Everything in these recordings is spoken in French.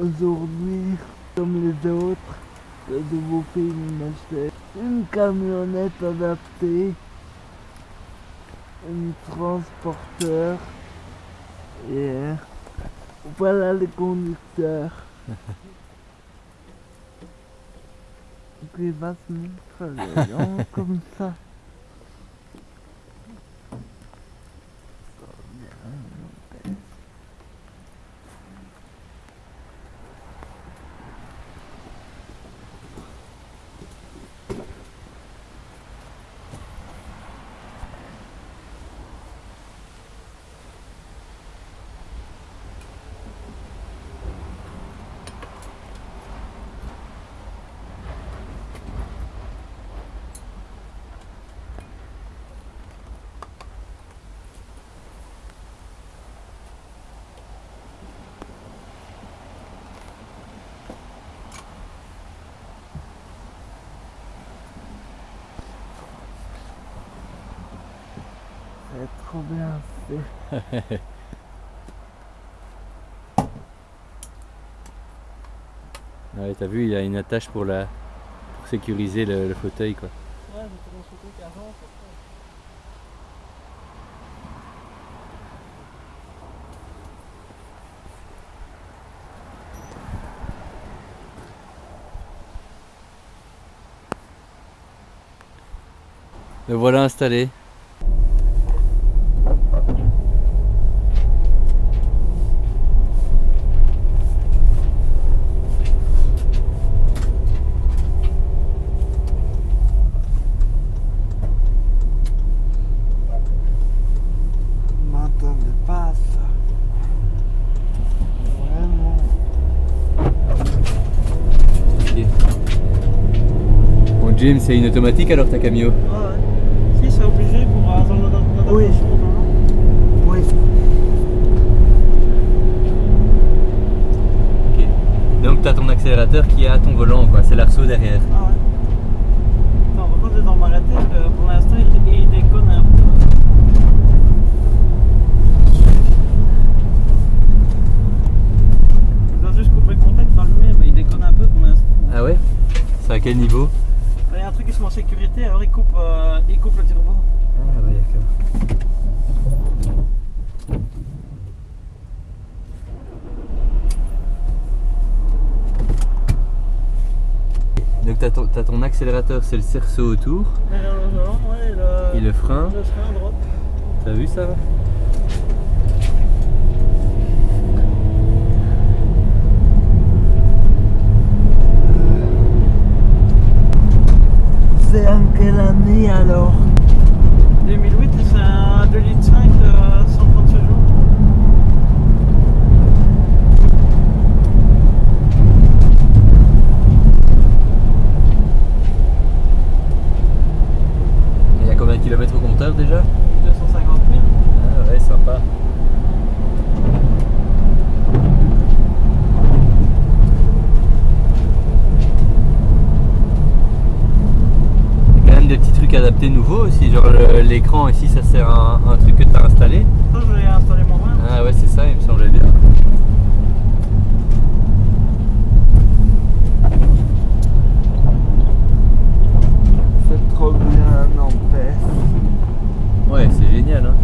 Aujourd'hui, comme les autres, je vous filme m'acheter une camionnette adaptée, un transporteur et voilà les conducteurs. qui va se mettre le long comme ça. C'est trop bien fait. Ouais, t'as vu, il y a une attache pour la pour sécuriser le, le fauteuil quoi. Ouais. Le voilà installé. Je m'attendais pas à ça. Vraiment. C'est une automatique alors ta camio? Ouais, ouais. Si, c'est obligé pour avoir l'adaptation. Oui. Oui. Ok. Donc t'as ton accélérateur qui est à ton volant quoi, c'est l'arceau derrière. Ah ouais. Attends, par contre, dans ma tête, euh, pour l'instant, il, il déconne un peu. Je dois juste couper le contact, allumer, mais il déconne un peu pour l'instant. Ah ouais? C'est à quel niveau? Se met en sécurité, alors il coupe, euh, il coupe le turbo. Ah ouais d'accord. Donc t'as ton, ton accélérateur, c'est le cerceau autour, ouais, le, et le frein, le frein à droite. t'as vu ça C'est en quelle année alors? 2008, c'est un 2 litres 5, euh, 136 jours. Il y a combien de kilomètres au compteur déjà 250 000. Ah ouais, sympa. Il y a quand même des petits aussi, genre l'écran ici, ça c'est un, un truc que tu as installé moi-même. Ah ouais, c'est ça, il me semblait bien. C'est trop bien, n'empêche. Ouais, c'est génial. Hein.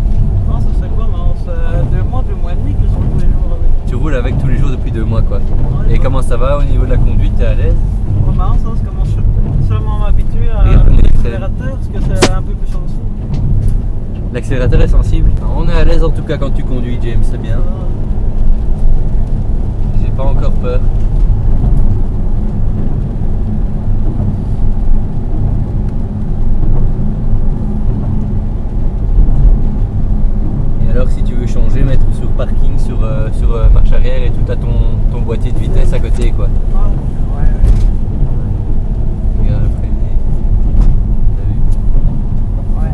Non, ça c'est quoi Non, c'est deux mois, deux mois et demi que je roule tous les jours avec. Tu roules avec tous les jours depuis deux mois quoi. Ouais, Et ouais. Comment ça va au niveau de la conduite T'es à l'aise Oh, marrant ça, c'est comment je seulement m'habituer à l'accélérateur parce que c'est un peu plus sensible. L'accélérateur est sensible. On est à l'aise en tout cas quand tu conduis James, c'est bien. J'ai pas encore peur. Et alors si tu veux changer, mettre sur parking, sur, euh, sur euh, marche arrière et tout, à ton, ton boîtier de vitesse à côté quoi. Ouais. Ouais, Regarde le freiner. T'as vu ouais.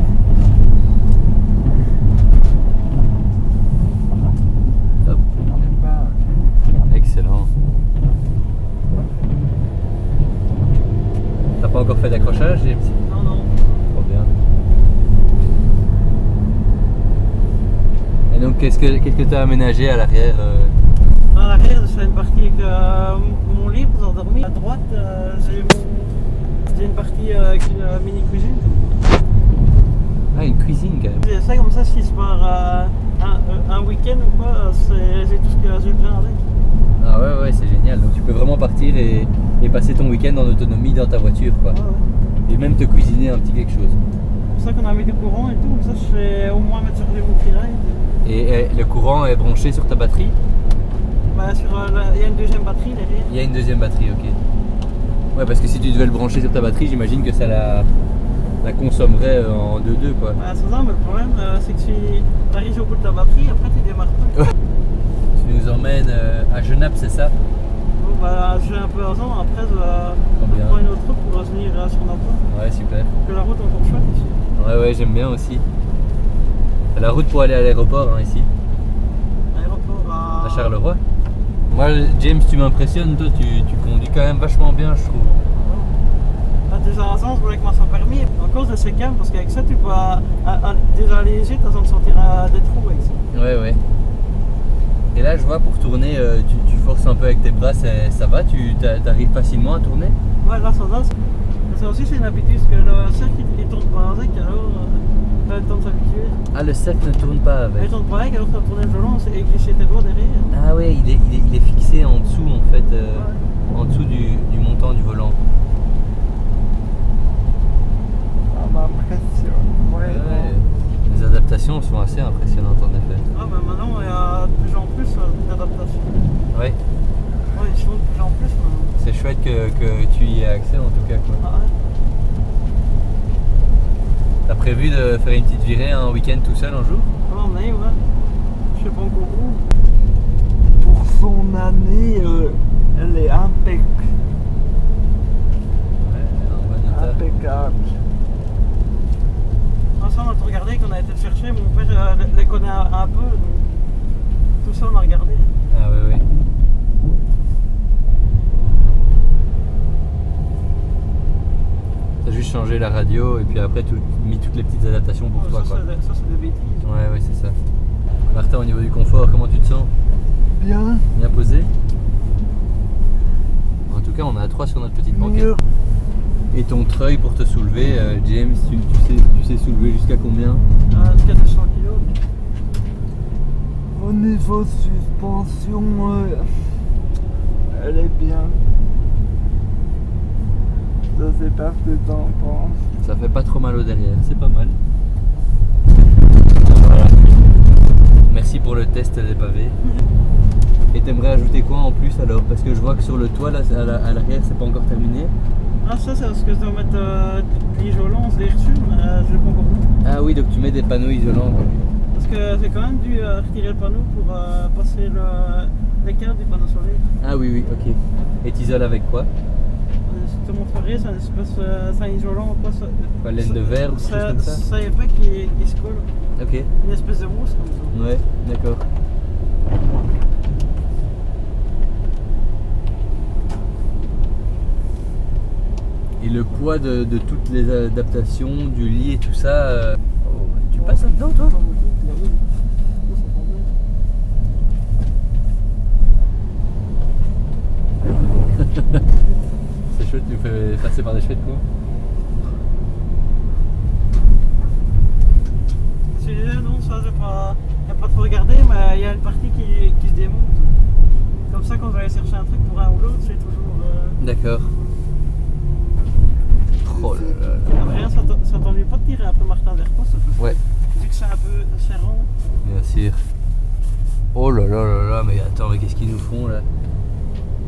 Hop. C'est pas- Excellent. T'as pas encore fait d'accrochage James Non, non. Trop bien. Et donc qu'est-ce que tu as aménagé à l'arrière euh, À l'arrière, j'ai une partie avec euh, mon lit pour s'endormir. À droite, euh, j'ai une partie avec une euh, mini cuisine. Ah, une cuisine quand même. J'ai ça comme ça, si je pars euh, un, un week-end ou quoi, c'est- j'ai tout ce que j'ai besoin avec. Ah ouais, ouais, c'est génial. Donc tu peux vraiment partir et, et passer ton week-end en autonomie dans ta voiture, quoi. Ouais. Et même te cuisiner un petit quelque chose. C'est pour ça qu'on a mis du courant et tout, comme ça je fais au moins mettre charger mon freeride. Et, et le courant est branché sur ta batterie Bah, sur, euh, la- il y a une deuxième batterie derrière. Il y a une deuxième batterie, ok. Ouais, parce que si tu devais le brancher sur ta batterie, j'imagine que ça la, la consommerait euh, en 2-2, quoi. Bah, c'est ça, mais le problème euh, c'est que tu arrives au bout de ta batterie, après tu démarres pas. Tu nous emmènes euh, à Genappe, c'est ça? Bon, bah, je vais un peu avant, après je vais Combien? prendre une autre route pour revenir euh, sur l'emploi. Ouais, super. Que la route est encore chouette ici. Ouais, ouais, j'aime bien aussi. La route pour aller à l'aéroport, hein, ici, Aéroport à, à Charleroi. Moi, James, tu m'impressionnes, toi, tu, tu conduis quand même vachement bien, je trouve. T'as déjà un sens avec moi sans permis. Encore c'est calme parce qu'avec ça tu peux à- à- à- déjà léger, t'as besoin de sortir à des trous avec ça. Ouais, ouais. Et là, je vois pour tourner, euh, tu, tu forces un peu avec tes bras, ça va? Tu t'arrives facilement à tourner? Ouais, là ça va. Ça aussi c'est une habitude parce que le cercle il, tourne pas avec alors t'as le temps de s'habituer. Ah, le cercle ne tourne pas Il avec. tourne pas avec alors vas tourner le volant et glisser tes doigts derrière. Ah ouais, il est, il est, il est fixé en dessous, en fait, euh, Ouais. en dessous du, du montant du volant. Ça m'impressionne. vraiment. Les adaptations sont assez impressionnantes, en effet. Ah bah maintenant il y a de plus en plus euh, d'adaptations. Ouais, Ouais, ils font de plus en plus. mais- c'est chouette que, que tu y aies accès, en tout cas, quoi. Ah ouais. T'as prévu de faire une petite virée un week-end tout seul un jour? Ah, on est, ouais. Je sais pas encore où. Pour son année, euh, elle est impec- Ouais, impeccable. Ah, ça, on a tout regardé, qu'on a été le chercher. Mon père euh, les- les connaît un, peu. donc Tout ça, on a regardé. Ah ouais, ouais. T'as juste changé la radio et puis après tout, mis toutes les petites adaptations pour toi, ça, quoi. ça, c'est des bêtises. Ouais, ouais, c'est ça. Martin, au niveau du confort, comment tu te sens? Bien, Bien posé? En tout cas, on a à 3 sur notre petite banquette. mieux. Et ton treuil pour te soulever, euh, James, tu, tu sais, tu sais soulever jusqu'à combien? Euh, 400 kilos. Au niveau suspension, euh, elle est bien. Que t'en penses. Ça fait pas trop mal au derrière, c'est pas mal. Voilà. Merci pour le test des pavés. Et t'aimerais ajouter quoi en plus alors? Parce que je vois que sur le toit, là, à la- à l'arrière, c'est pas encore terminé. Ah, ça, c'est parce que je dois mettre euh, de l'isolant, des dessus, mais euh, je l'ai pas encore mis. Ah oui, donc tu mets des panneaux isolants. quoi. Parce que j'ai quand même dû euh, retirer le panneau pour euh, passer le, câbles du panneau solaire. Ah oui, oui, ok. Et t'isoles avec quoi? Euh, Je te montrerai, c'est un espèce, euh, c'est un isolant quoi. Ça, laine de verre ou quelque chose comme ça? Ça y est pas qui, qui se colle. Ok, Une espèce de mousse comme ça. ouais, d'accord. Et le poids de, de toutes les adaptations, du lit et tout ça, euh, oh, tu passes là-dedans toi? C'est chouette, tu fais passer par des chouettes quoi. Je disais non, ça j'ai pas, y a pas trop regardé, mais il y a une partie qui, qui se démonte. Comme ça, quand je vais aller chercher un truc pour un ou l'autre, c'est toujours. Euh... D'accord. Oh là là là. ah, rien, ça t'en- ça t'ennuie pas de tirer un peu Martin vers toi, ça peut Ouais, Vu que c'est un peu serrant. bien sûr. Oh là là là là, mais attends, mais qu'est-ce qu'ils nous font là?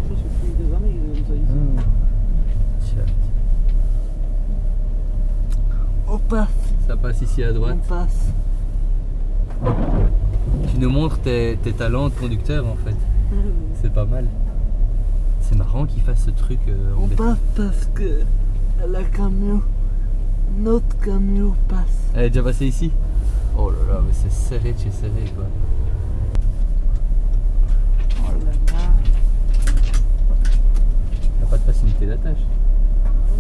C'est depuis des années ici. Tiens, On passe, Ça passe ici à droite. on passe. Tu nous montres tes, tes talents de conducteur en fait. C'est pas mal. C'est marrant qu'ils fassent ce truc. euh, en On passe parce que la camion, notre camion passe. Elle est déjà passée ici? Oh là là, mais c'est serré de chez serré quoi. Oh là là. Y'a pas de facilité d'attache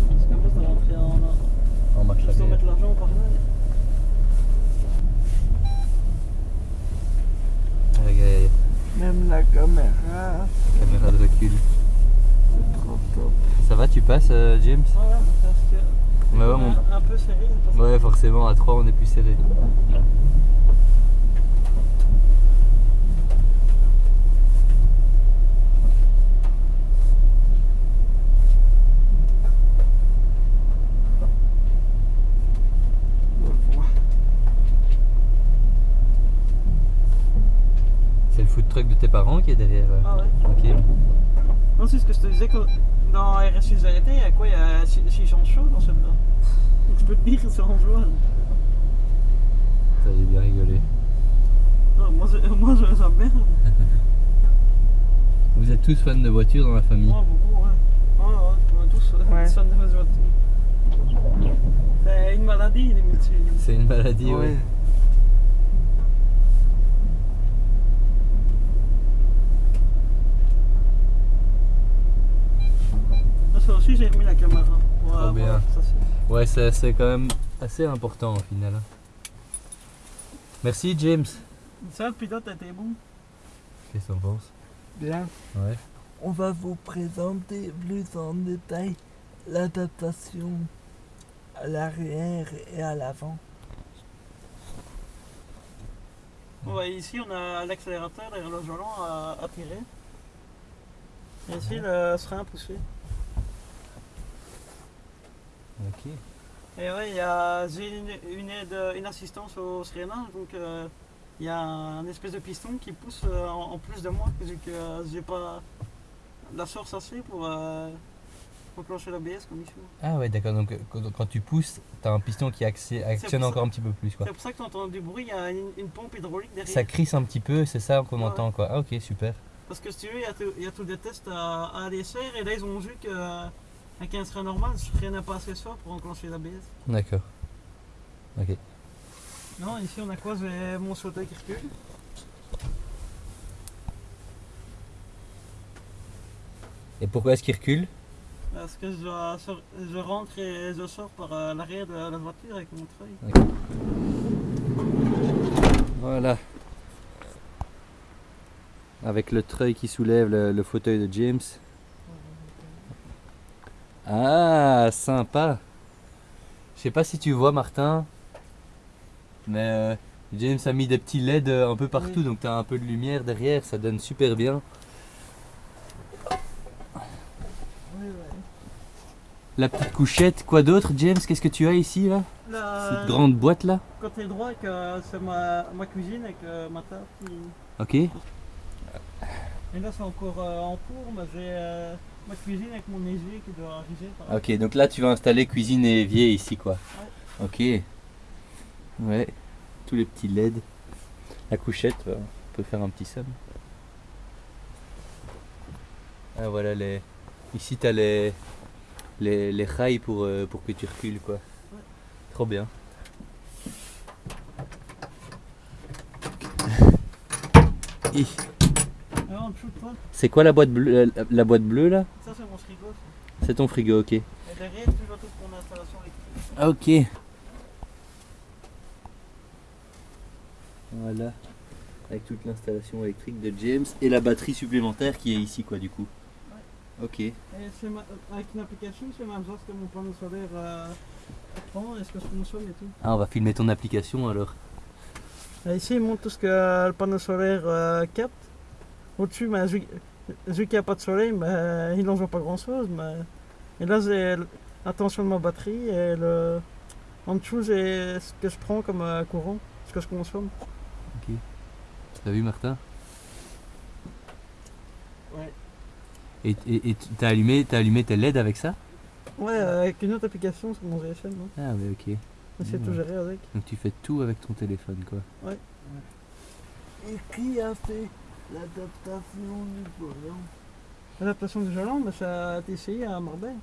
Parce qu'après, ça va rentrer en. En marche arrière. mettre l'argent par là. Aïe. Même la caméra. Caméra de recul. C'est trop top. Ça va, tu passes, euh, James? Ouais, ouais, parce que. Ouais, ouais, mon- un, un peu serré. parce que- Ouais, forcément, à 3 on est plus serré. C'est le food truck de tes parents qui est derrière. euh. Ah ouais. Ok. Non, c'est ce que je te disais que dans RSU il y a quoi Il y a 6 gens chauds dans celle-là. Donc je peux te dire que c'est en joie. Ça, j'ai bien rigolé. Non, moi, je- moi je- bien. Vous êtes tous fans de voitures dans la famille Moi, beaucoup, ouais. Ouais, ouais, on est tous euh, Ouais. fans de voitures. C'est une maladie, les métiers. C'est une maladie, ouais. Ouais. Ça aussi, j'ai mis la caméra. ça, Ouais, c'est c'est quand même assez important au final. hein. Merci James. Ça, le pilote était bon. Qu'est-ce que t'en penses? Bien. Ouais. On va vous présenter plus en détail l'adaptation à l'arrière et à l'avant. Ouais, ici, on a l'accélérateur et le volant à, à tirer. Et ici, le frein poussé. Et ouais, il y a j'ai une, une aide, une assistance au freinage, donc euh, il y a un espèce de piston qui pousse euh, en, en plus de moi, vu que euh, j'ai pas la force assez pour enclencher l'ABS comme il faut. Ah ouais, d'accord. Donc quand, tu pousses, t'as un piston qui acti- actionne ça. encore un petit peu plus, quoi. C'est pour ça que tu entends du bruit, il y a une, une pompe hydraulique derrière. Ça crisse un petit peu, c'est ça qu'on Ouais. entend, quoi. Ah ok, super. Parce que si tu veux, il y a tout- il y, a tous des tests à, à aller faire, et là ils ont vu que euh, avec un frein normal, je freinais pas assez fort pour enclencher l'ABS. D'accord. Ok. Non, ici on a quoi? J'ai mon fauteuil qui recule. Et pourquoi est-ce qu'il recule Parce que je, rentre et je sors par euh, l'arrière de la voiture avec mon treuil. Voilà. Avec le treuil qui soulève le, le fauteuil de James. Ah, sympa. Je sais pas si tu vois Martin, mais euh, James a mis des petits LED un peu partout, Oui. donc tu as un peu de lumière derrière, ça donne super bien. Oui, La petite couchette, quoi d'autre James? Qu'est-ce que tu as ici là? Cette grande boîte là? Côté droit, c'est ma, ma cuisine avec euh, ma table. qui- Ok. Et là c'est encore euh, en cours, mais j'ai euh, ma cuisine avec mon évier qui doit arriver. par Ok, donc là tu vas installer cuisine et évier ici quoi. Ok. Ouais. Tous les petits LED. La couchette, bah, on peut faire un petit somme. Ah voilà les. Ici t'as les. Les, les rails pour, euh, pour que tu recules quoi. Trop bien. Hi. Ah, en dessous de toi, C'est quoi la boîte bleue la, la boîte bleue là ça c'est mon frigo. C'est ton frigo, ok. Et derrière, toujours toute mon installation électrique. Ah, Ok. Voilà. Avec toute l'installation électrique de James et la batterie supplémentaire qui est ici quoi du coup. Ok. Et ma- avec une application, c'est même chose que mon panneau solaire euh, prend et ce que je consomme et tout? Ah on va filmer ton application alors. Et ici, il montre tout ce que le panneau solaire euh, capte. Au-dessus, vu, vu qu'il n'y a pas de soleil, il n'envoie pas grand-chose. Mais... Et là, j'ai la tension de ma batterie et le... en dessous, j'ai ce que je prends comme euh, courant, ce que je consomme. T'as vu Martin? Ouais. Et, t'as allumé, t'as allumé tes LED avec ça? Ouais, avec une autre application sur mon GSM. hein. Ah mais ok. C'est Ouais. tout géré avec. Donc tu fais tout avec ton téléphone quoi. Et qui a fait l'adaptation du volant L'adaptation du volant, mais ça a été essayé à Marbella.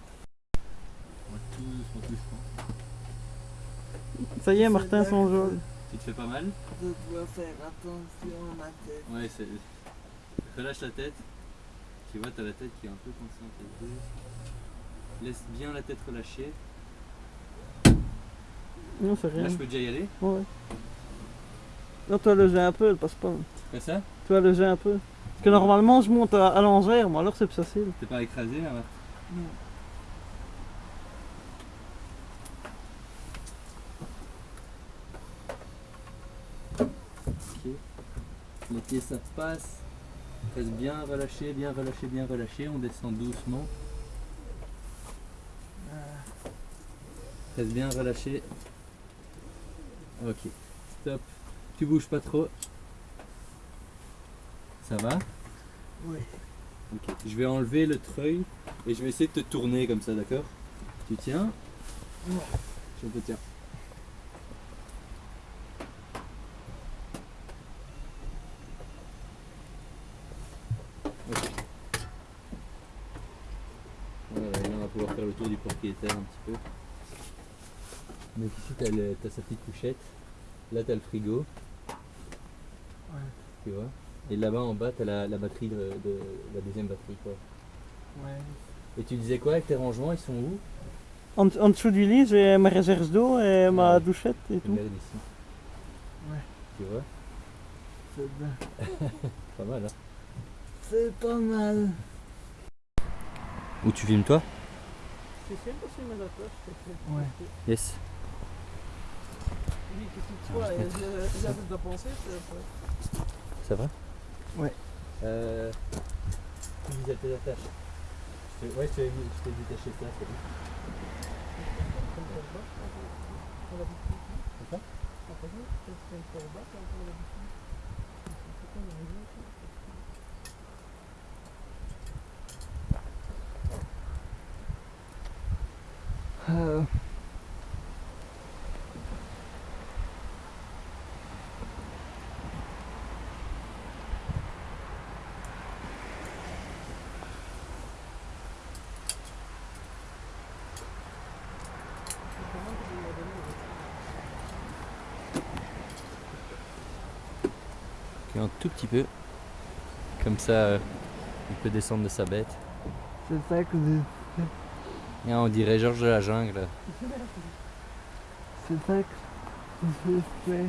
Ça y est, Martin, son jeu. Tu te fais pas mal? Je dois faire attention à ma tête. Ouais, c'est. Relâche la tête. Tu vois, t'as la tête qui est un peu coincée. Laisse bien la tête relâchée. Non, c'est rien. Là, je peux déjà y aller? Ouais. Non, toi, le jet un peu, elle passe pas. Fais ça? Toi, le jet un peu. que normalement je monte à, à l'envers, mais alors c'est plus facile. T'es pas écrasé là Ok. Les pieds ça passe. Reste bien relâché, bien relâché, bien relâché. On descend doucement. Reste bien relâché. Ok. Stop. Tu bouges pas trop. Ça va? Oui. Ok. Je vais enlever le treuil et je vais essayer de te tourner comme ça, d'accord? Tu tiens? Ouais. Je te tiens. Ok. Voilà, là on va pouvoir faire le tour du propriétaire un petit peu. Donc ici t'as le- t'as sa petite couchette. Là t'as le frigo. Tu vois Et là-bas en bas t'as la, la batterie de, de- la deuxième batterie quoi. Ouais. Et tu disais quoi avec tes rangements Ils sont où? En, en dessous du lit, j'ai ma réserve d'eau et ma douchette et tout. Regarde ici. Ouais. Tu vois? C'est bien. Pas mal hein C'est pas mal. Où tu filmes toi? C'est simple aussi, mais d'accord. Ouais. Yes. Oui, qu'est-ce que tu vois, j'ai j'ai de penser, c'est Ça va? Ouais. Euh. À tes attaches. Je Ouais, je t'ai détaché ça, c'est bon. Euh, Ok, un tout petit peu. Comme ça, euh, il peut descendre de sa bête. c'est ça que j'ai Et on dirait Georges de la jungle. C'est ça que j'ai fait.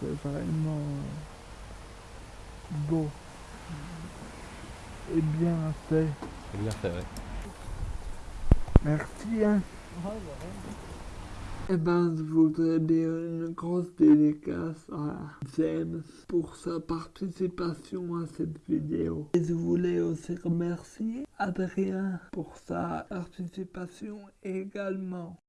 C'est vraiment beau. Et bien fait. C'est bien fait, ouais. Merci. Hein. Eh ben, je voudrais dire une grosse dédicace à James pour sa participation à cette vidéo. Et je voulais aussi remercier Adrien pour sa participation également.